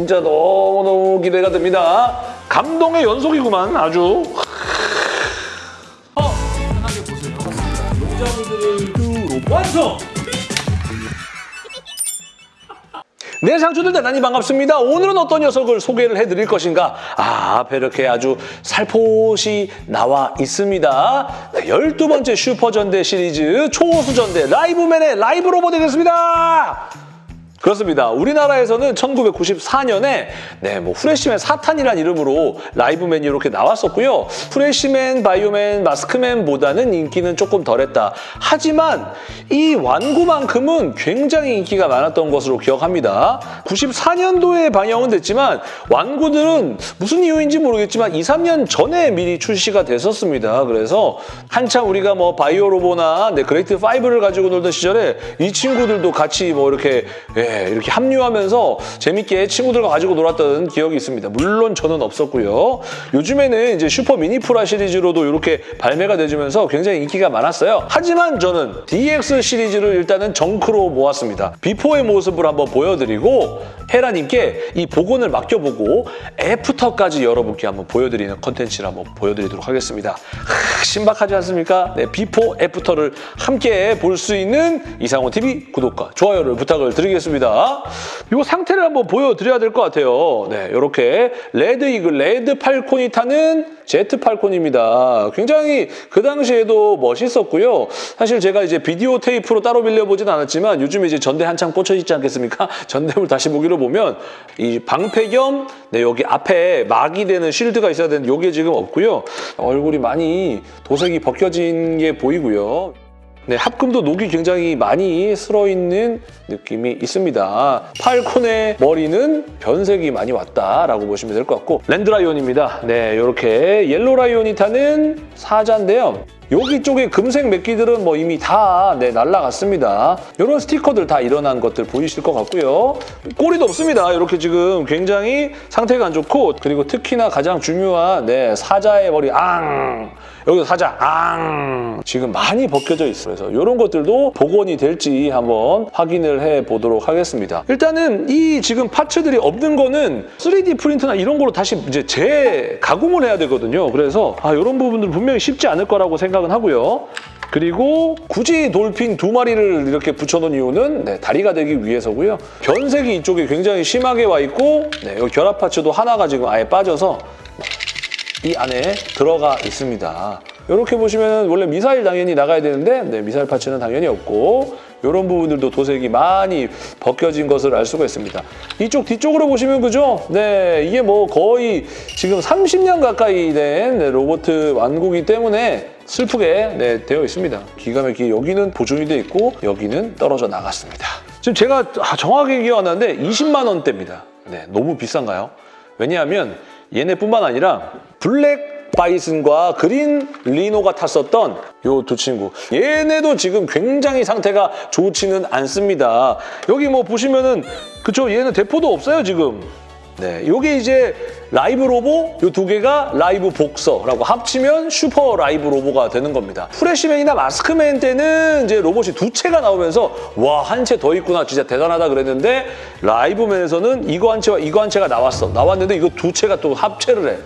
진짜 너무너무 기대가 됩니다. 감동의 연속이구만 아주. 어, 편하게 보세요. 용자분들을 완성! 네, 상추들 대단히 반갑습니다. 오늘은 어떤 녀석을 소개를 해드릴 것인가? 아, 앞에 이렇게 아주 살포시 나와 있습니다. 네, 12번째 슈퍼전대 시리즈 초호수전대 라이브맨의 라이브 로봇 되겠습니다. 그렇습니다. 우리나라에서는 1994년에 네, 뭐 후레쉬맨 4탄이란 이름으로 라이브맨이 이렇게 나왔었고요. 후레쉬맨, 바이오맨, 마스크맨보다는 인기는 조금 덜했다. 하지만 이 완구만큼은 굉장히 인기가 많았던 것으로 기억합니다. 94년도에 방영은 됐지만 완구들은 무슨 이유인지 모르겠지만 2, 3년 전에 미리 출시가 됐었습니다. 그래서 한참 우리가 뭐 바이오로보나 네, 그레이트 5를 가지고 놀던 시절에 이 친구들도 같이 뭐 이렇게 예, 이렇게 합류하면서 재밌게 친구들과 가지고 놀았던 기억이 있습니다. 물론 저는 없었고요. 요즘에는 이제 슈퍼 미니프라 시리즈로도 이렇게 발매가 되주면서 굉장히 인기가 많았어요. 하지만 저는 DX 시리즈를 일단은 junk로 모았습니다. 비포의 모습을 한번 보여드리고 헤라님께 이 복원을 맡겨보고 after까지 여러분께 한번 보여드리는 컨텐츠를 한번 보여드리도록 하겠습니다. 하, 신박하지 않습니까? 네, before after를 함께 볼 수 있는 이상훈 TV 구독과 좋아요를 부탁을 드리겠습니다. 이 상태를 한번 보여드려야 될 것 같아요. 네, 이렇게 레드 이글, 레드 팔콘이 타는 제트 팔콘입니다. 굉장히 그 당시에도 멋있었고요. 사실 제가 이제 비디오 테이프로 따로 빌려보진 않았지만 요즘에 이제 전대 한창 꽂혀 있지 않겠습니까? 전대물 다시 보기로 보면 이 방패 겸 네, 여기 앞에 막이 되는 shield가 있어야 되는데 이게 지금 없고요. 얼굴이 많이 도색이 벗겨진 게 보이고요. 네, 합금도 녹이 굉장히 많이 슬어있는 느낌이 있습니다. 팔콘의 머리는 변색이 많이 왔다라고 보시면 될 것 같고 랜드라이온입니다. 네, 이렇게 옐로라이온이 타는 사자인데요. 여기 쪽에 금색 메끼들은 뭐 이미 다 네, 날라갔습니다. 이런 스티커들 다 일어난 것들 보이실 것 같고요. 꼬리도 없습니다. 이렇게 지금 굉장히 상태가 안 좋고 그리고 특히나 가장 중요한 네, 사자의 머리 앙 여기서 사자 앙 지금 많이 벗겨져 있어요. 그래서 이런 것들도 복원이 될지 한번 확인을 해보도록 하겠습니다. 일단은 이 지금 파츠들이 없는 거는 3D 프린트나 이런 걸로 다시 이제 재가공을 해야 되거든요. 그래서 아, 이런 부분들은 분명히 쉽지 않을 거라고 생각 은 하고요. 그리고 굳이 돌핀 두 마리를 이렇게 붙여놓은 이유는 네, 다리가 되기 위해서고요. 변색이 이쪽에 굉장히 심하게 와 있고 네, 여기 결합 파츠도 하나가 지금 아예 빠져서 이 안에 들어가 있습니다. 이렇게 보시면 원래 미사일 당연히 나가야 되는데 네, 미사일 파츠는 당연히 없고 이런 부분들도 도색이 많이 벗겨진 것을 알 수가 있습니다. 이쪽 뒤쪽으로 보시면 그죠? 네, 이게 뭐 거의 지금 30년 가까이 된 네, 로봇 완구기 때문에 슬프게 네, 되어 있습니다. 기가 막히게 여기는 보존이 돼 있고 여기는 떨어져 나갔습니다. 지금 제가 아, 정확하게 기억 안 나는데 20만 원대입니다. 네, 너무 비싼가요? 왜냐하면 얘네뿐만 아니라 블랙 바이슨과 그린 리노가 탔었던 요 두 친구 얘네도 지금 굉장히 상태가 좋지는 않습니다 여기 뭐 보시면은 그쵸 얘는 대포도 없어요 지금 네, 요게 이제 라이브 로보 요 두 개가 라이브 복서라고 합치면 슈퍼 라이브 로보가 되는 겁니다. 프레시맨이나 마스크맨 때는 이제 로봇이 두 채가 나오면서 와 한 채 더 있구나 진짜 대단하다 그랬는데 라이브맨에서는 이거 한 채와 이거 한 채가 나왔어. 나왔는데 이거 두 채가 또 합체를 해.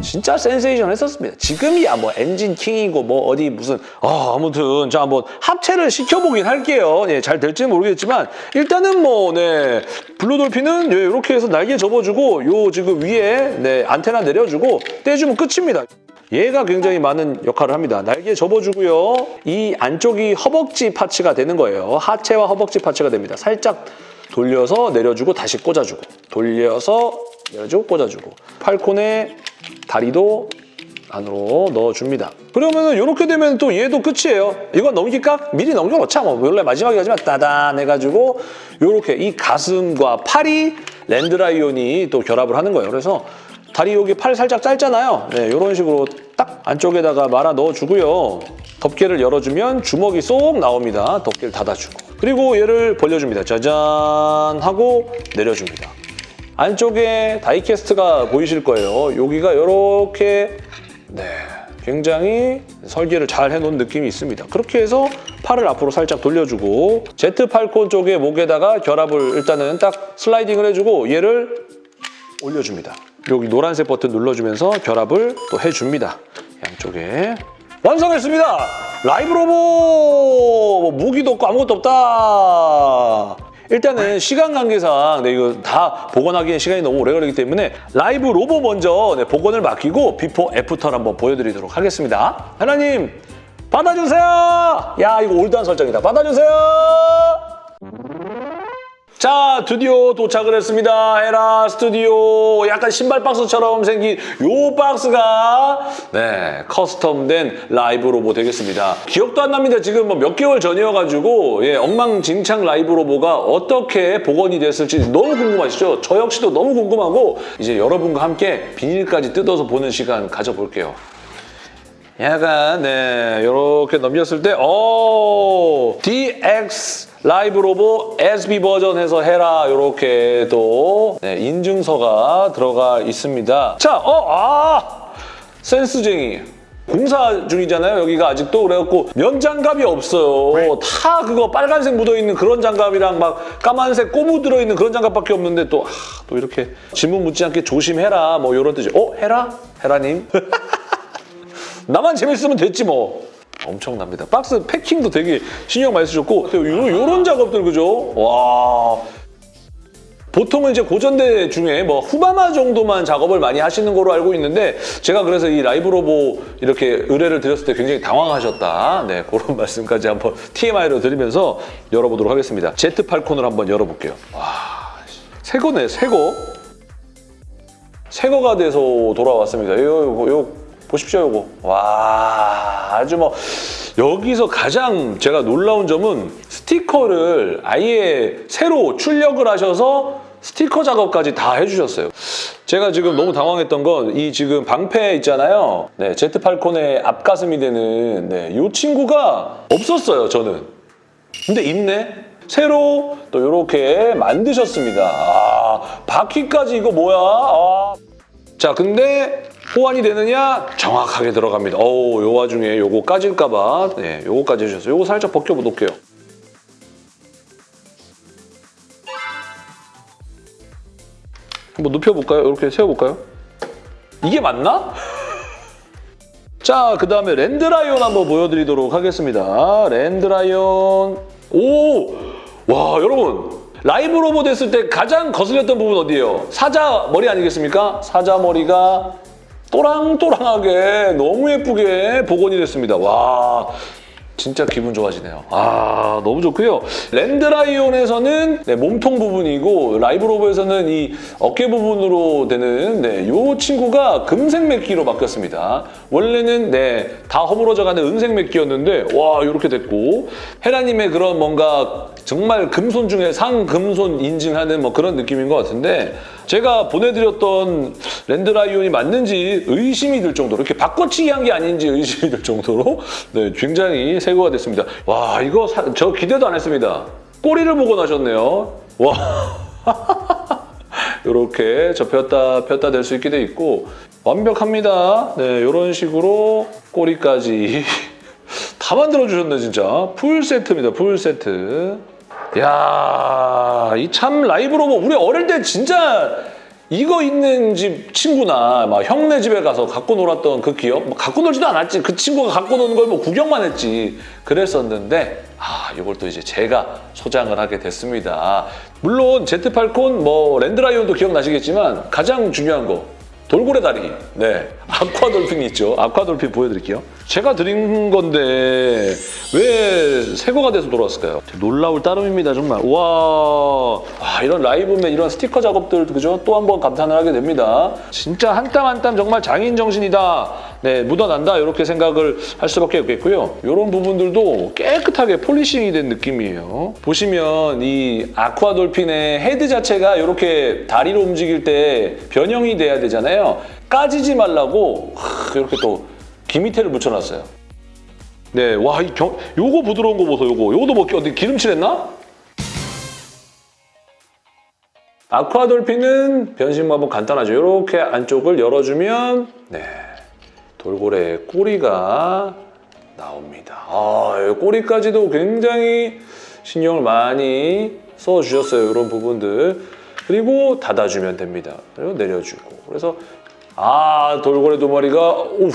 진짜 센세이션 했었습니다. 지금이야 뭐 엔진 킹이고 뭐 어디 무슨 아 아무튼 자 한번 합체를 시켜보긴 할게요. 예, 잘 될지는 모르겠지만 일단은 뭐 네 블루돌핀은 예, 이렇게 해서 날개 접어주고 요 지금 위에 네 안테나 내려주고 떼주면 끝입니다. 얘가 굉장히 많은 역할을 합니다. 날개 접어주고요. 이 안쪽이 허벅지 parts가 되는 거예요. 하체와 허벅지 parts가 됩니다. 살짝 돌려서 내려주고 다시 꽂아주고 돌려서 내려주고 꽂아주고 팔콘의 다리도 안으로 넣어줍니다. 그러면 이렇게 되면 또 얘도 끝이에요. 이건 넘길까? 미리 넘겨놓자. 뭐 원래 마지막에 하지만 따단 해가지고 이렇게 이 가슴과 팔이 랜드라이온이 또 결합을 하는 거예요. 그래서 다리 여기 팔 살짝 짧잖아요. 네, 이런 식으로 딱 안쪽에다가 말아 넣어주고요. 덮개를 열어주면 주먹이 쏙 나옵니다. 덮개를 닫아주고. 그리고 얘를 벌려줍니다. 짜잔 하고 내려줍니다. 안쪽에 다이캐스트가 보이실 거예요. 여기가 이렇게 네, 굉장히 설계를 잘 해놓은 느낌이 있습니다. 그렇게 해서 팔을 앞으로 살짝 돌려주고 제트 팔콘 쪽에 목에다가 결합을 일단은 딱 슬라이딩을 해주고 얘를 올려줍니다. 여기 노란색 버튼 눌러주면서 결합을 또 해줍니다. 양쪽에 완성했습니다. 라이브 로봇 뭐 무기도 없고 아무것도 없다. 일단은 시간 관계상 네, 이거 다 복원하기엔 시간이 너무 오래 걸리기 때문에 라이브 로보 먼저 네, 복원을 맡기고 before after를 한번 보여드리도록 하겠습니다. 헤라님 받아주세요. 야 이거 old한 설정이다. 받아주세요. 자, 드디어 도착을 했습니다. 헤라 스튜디오. 약간 신발 박스처럼 생긴 요 박스가 네, custom된 라이브 로보 되겠습니다. 기억도 안 납니다. 지금 뭐 몇 개월 전이어가지고 예, 엉망진창 라이브 로보가 어떻게 복원이 됐을지 너무 궁금하시죠? 저 역시도 너무 궁금하고 이제 여러분과 함께 비닐까지 뜯어서 보는 시간 가져볼게요. 약간 네 이렇게 넘겼을 때 오, DX 라이브 로보 SB 버전 해서 해라 이렇게 또 네, 인증서가 들어가 있습니다. 자, 어, 아 센스쟁이. 공사 중이잖아요. 여기가 아직도 그래갖고 면 장갑이 없어요. 다 그거 빨간색 묻어있는 그런 장갑이랑 막 까만색 꼬무 들어있는 그런 장갑밖에 없는데 또, 아, 또 이렇게 질문 묻지 않게 조심해라 뭐 이런 뜻이 어? 해라? 해라님? 나만 재밌으면 됐지 뭐. 엄청납니다. 박스 패킹도 되게 신경 많이 쓰셨고 요, 요런 작업들 그죠? 와. 보통은 이제 고전대 중에 뭐 후바마 정도만 작업을 많이 하시는 거로 알고 있는데 제가 그래서 이 라이브 로 보 이렇게 의뢰를 드렸을 때 굉장히 당황하셨다. 네, 그런 말씀까지 한번 TMI로 드리면서 열어보도록 하겠습니다. 제트 팔콘을 한번 열어볼게요. 와, 새 거네, 새 거. 새 거가 돼서 돌아왔습니다. 요, 요, 요 보십시오, 요거. 와, 아주 뭐 여기서 가장 제가 놀라운 점은 스티커를 아예 새로 출력을 하셔서 스티커 작업까지 다 해주셨어요. 제가 지금 너무 당황했던 건 이 지금 방패 있잖아요. 네, 제트 팔콘의 앞가슴이 되는 네, 이 친구가 없었어요, 저는. 근데 있네. 새로 또 이렇게 만드셨습니다. 아, 바퀴까지 이거 뭐야? 아. 자, 근데 호환이 되느냐? 정확하게 들어갑니다. 어우, 요 와중에 요거 까질까봐 네, 요거까지 해주셨어요. 요거 살짝 벗겨볼게요. 한번 눕혀볼까요? 이렇게 세워볼까요? 이게 맞나? 자, 그 다음에 랜드라이온 한번 보여드리도록 하겠습니다. 랜드라이온. 오! 와, 여러분. 라이브 로봇 했을 때 가장 거슬렸던 부분 어디예요? 사자 머리 아니겠습니까? 사자 머리가 또랑또랑하게 너무 예쁘게 복원이 됐습니다. 와, 진짜 기분 좋아지네요. 아, 너무 좋고요. 랜드라이온에서는 네, 몸통 부분이고 라이브 로봇에서는 이 어깨 부분으로 되는 네, 이 친구가 금색 맥기로 바뀌었습니다. 원래는 네, 다 허물어져가는 은색 맥기였는데 와 이렇게 됐고 헤라님의 그런 뭔가 정말 금손 중에 상금손 인증하는 뭐 그런 느낌인 것 같은데 제가 보내드렸던 랜드라이온이 맞는지 의심이 들 정도로 이렇게 바꿔치기 한 게 아닌지 의심이 들 정도로 네, 굉장히 새거가 됐습니다. 와 이거 사- 저 기대도 안 했습니다. 꼬리를 보고 나셨네요. 와 이렇게 접혔다 폈다 될 수 있게 돼 있고 완벽합니다. 네 이런 식으로 꼬리까지 다 만들어 주셨네 진짜 풀 세트입니다 풀 세트 야, 이 참 라이브 로보 우리 어릴 때 진짜 이거 있는 집 친구나 막 형네 집에 가서 갖고 놀았던 그 기억? 뭐 갖고 놀지도 않았지. 그 친구가 갖고 노는 걸 뭐 구경만 했지. 그랬었는데 아, 이걸 또 이제 제가 소장을 하게 됐습니다. 물론 제트팔콘 뭐 랜드라이온도 기억나시겠지만 가장 중요한 거 돌고래 다리. 네. 아쿠아 돌핀이 있죠. 아쿠아 돌핀 보여드릴게요. 제가 드린 건데 왜 새거가 돼서 돌아왔을까요? 놀라울 따름입니다, 정말. 와, 와 이런 라이브맨, 이런 스티커 작업들, 그죠? 또 한 번 감탄을 하게 됩니다. 진짜 한 땀 한 땀 정말 장인 정신이다. 네, 묻어난다. 이렇게 생각을 할 수밖에 없겠고요. 이런 부분들도 깨끗하게 polishing이 된 느낌이에요. 보시면 이 아쿠아 돌핀의 헤드 자체가 이렇게 다리로 움직일 때 변형이 돼야 되잖아요. 까지지 말라고 하, 이렇게 또 기미테를 붙여놨어요. 네, 와, 이 경, 요거 부드러운 거 보소, 요거. 요거도 뭐 어디 기름칠했나? 아쿠아돌핀은 변신 방법 간단하죠. 이렇게 안쪽을 열어주면 네, 돌고래 꼬리가 나옵니다. 아, 이 꼬리까지도 굉장히 신경을 많이 써주셨어요. 이런 부분들. 그리고 닫아주면 됩니다. 그리고 내려주고. 그래서 아 돌고래 두 마리가 오우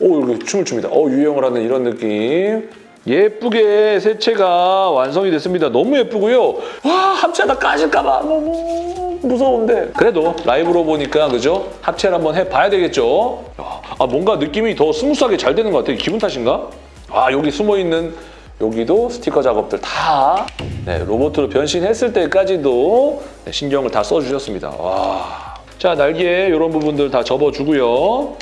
오 이렇게 춤을 춥니다. 어 유영을 하는 이런 느낌. 예쁘게 세체가 완성이 됐습니다. 너무 예쁘고요. 와 합체하다 까질까봐 너무 무서운데 그래도 라이브로보니까 그죠? 합체를 한번 해봐야 되겠죠. 야, 아 뭔가 느낌이 더 스무스하게 잘 되는 것 같아요. 기분 탓인가? 아 여기 숨어 있는 여기도 스티커 작업들 다 네, 로봇으로 변신했을 때까지도 네, 신경을 다 써주셨습니다. 와. 자 날개 이런 부분들 다 접어주고요.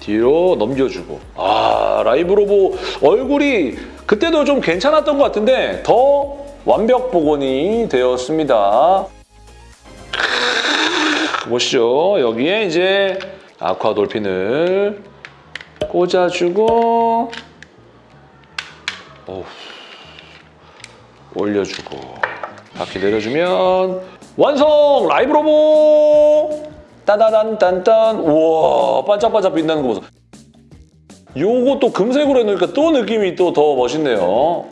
뒤로 넘겨주고 아 라이브 로보 얼굴이 그때도 좀 괜찮았던 것 같은데 더 완벽 복원이 되었습니다. 보시죠 여기에 이제 아쿠아 돌핀을 꽂아주고 어우, 올려주고 바퀴 내려주면 완성! 라이브 로보 따다단 딴딴 우와 반짝반짝 빛나는 거 보소. 또 금색으로 해놓으니까 또 느낌이 또 더 멋있네요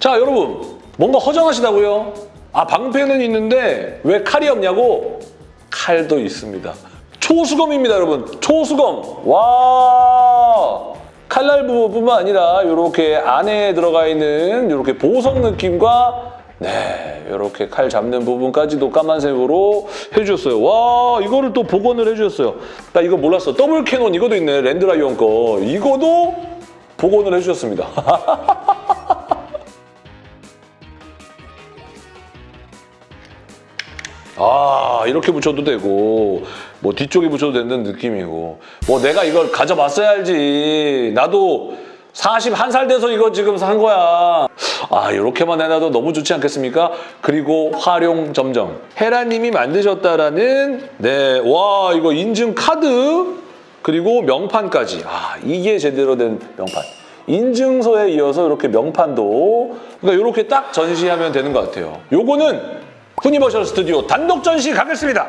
자 여러분 뭔가 허전하시다고요? 아 방패는 있는데 왜 칼이 없냐고? 칼도 있습니다. 초수검입니다 여러분. 초수검. 와 칼날 부분뿐만 아니라 이렇게 안에 들어가 있는 이렇게 보석 느낌과 네 이렇게 칼 잡는 부분까지도 까만색으로 해주셨어요. 와 이거를 또 복원을 해주셨어요. 나 이거 몰랐어. 더블 캐논 이거도 있네. 랜드라이온 거. 이거도 복원을 해주셨습니다. 아 이렇게 붙여도 되고 뭐 뒤쪽에 붙여도 되는 느낌이고. 뭐 내가 이걸 가져봤어야 알지. 나도 41살 돼서 이거 지금 산 거야. 아 이렇게만 해놔도 너무 좋지 않겠습니까? 그리고 활용 점정. 헤라님이 만드셨다라는 네 와 이거 인증 카드? 그리고 명판까지. 아 이게 제대로 된 명판. 인증서에 이어서 이렇게 명판도 그러니까 이렇게 딱 전시하면 되는 것 같아요. 요거는 후니버셜 스튜디오 단독 전시 가겠습니다.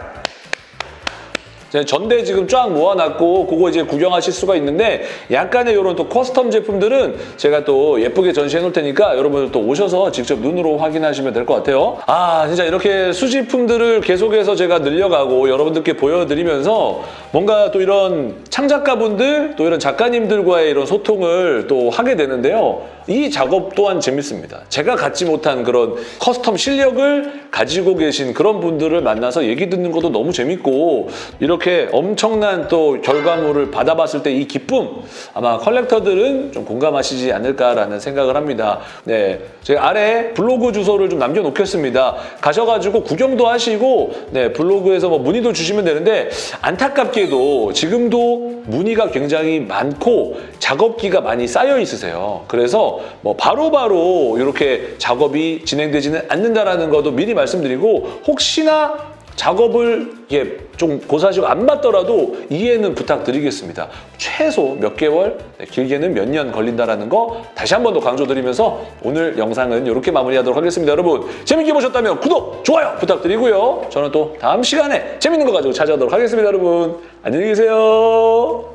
전대 지금 쫙 모아놨고 그거 이제 구경하실 수가 있는데 약간의 이런 또 custom 제품들은 제가 또 예쁘게 전시해 놓을 테니까 여러분들 또 오셔서 직접 눈으로 확인하시면 될 것 같아요. 아 진짜 이렇게 수집품들을 계속해서 제가 늘려가고 여러분들께 보여드리면서 뭔가 또 이런 창작가분들 또 이런 작가님들과의 이런 소통을 또 하게 되는데요. 이 작업 또한 재밌습니다. 제가 갖지 못한 그런 custom 실력을 가지고 계신 그런 분들을 만나서 얘기 듣는 것도 너무 재밌고 이렇게 엄청난 또 결과물을 받아봤을 때 이 기쁨 아마 컬렉터들은 좀 공감하시지 않을까라는 생각을 합니다. 네, 제가 아래 블로그 주소를 좀 남겨놓겠습니다. 가셔가지고 구경도 하시고 네 블로그에서 뭐 문의도 주시면 되는데 안타깝게도 지금도 문의가 굉장히 많고 작업기가 많이 쌓여 있으세요. 그래서 뭐 바로바로 이렇게 작업이 진행되지는 않는다라는 것도 미리 말씀드리고 혹시나 작업을 이게 좀 고사하시고 안 맞더라도 이해는 부탁드리겠습니다. 최소 몇 개월, 네, 길게는 몇 년 걸린다라는 거 다시 한 번 더 강조드리면서 오늘 영상은 이렇게 마무리하도록 하겠습니다. 여러분 재밌게 보셨다면 구독, 좋아요 부탁드리고요. 저는 또 다음 시간에 재밌는 거 가지고 찾아오도록 하겠습니다. 여러분 안녕히 계세요.